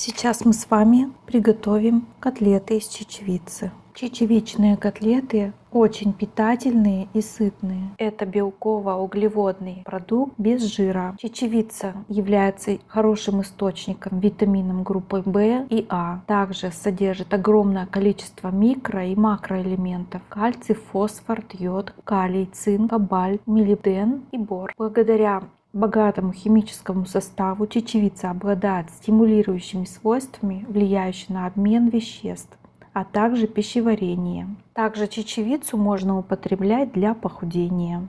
Сейчас мы с вами приготовим котлеты из чечевицы. Чечевичные котлеты очень питательные и сытные. Это белково-углеводный продукт без жира. Чечевица является хорошим источником витаминов группы В и А. Также содержит огромное количество микро и макроэлементов. Кальций, фосфор, йод, калий, цинк, кобальт, молибден и бор. Благодаря богатому химическому составу чечевица обладает стимулирующими свойствами, влияющими на обмен веществ а также пищеварение. Также чечевицу можно употреблять для похудения.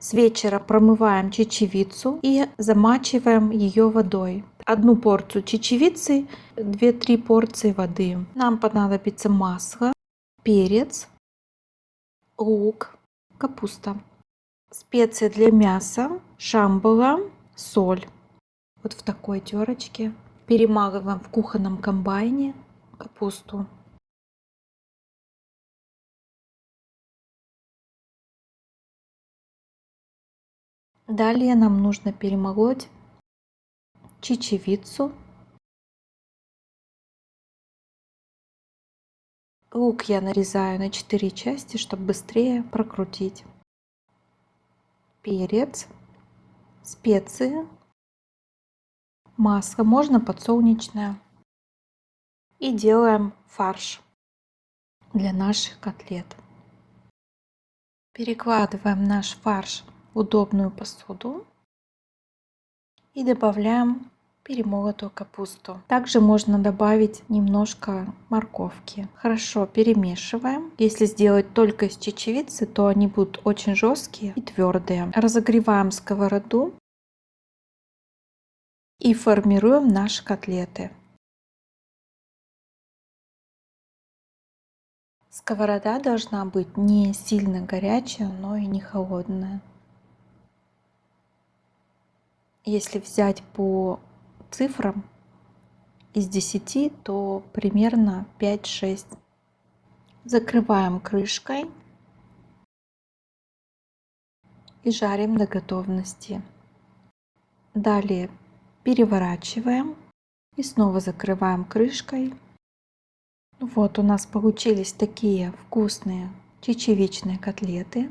С вечера промываем чечевицу и замачиваем ее водой. Одну порцию чечевицы, 2-3 порции воды. Нам понадобится масло, перец, лук, капуста, специи для мяса, шамбала, соль. Вот в такой терочке. Перемалываем в кухонном комбайне капусту. Далее нам нужно перемолоть чечевицу. Лук я нарезаю на 4 части, чтобы быстрее прокрутить. Перец, специи, масло, можно подсолнечное. И делаем фарш для наших котлет. Перекладываем наш фарш удобную посуду и добавляем перемолотую капусту. Также можно добавить немножко морковки. Хорошо перемешиваем. Если сделать только из чечевицы, то они будут очень жесткие и твердые. Разогреваем сковороду и формируем наши котлеты. Сковорода должна быть не сильно горячая, но и не холодная. Если взять по цифрам из 10, то примерно 5-6. Закрываем крышкой и жарим до готовности. Далее переворачиваем и снова закрываем крышкой. Вот у нас получились такие вкусные чечевичные котлеты.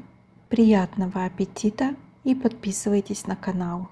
Приятного аппетита и подписывайтесь на канал.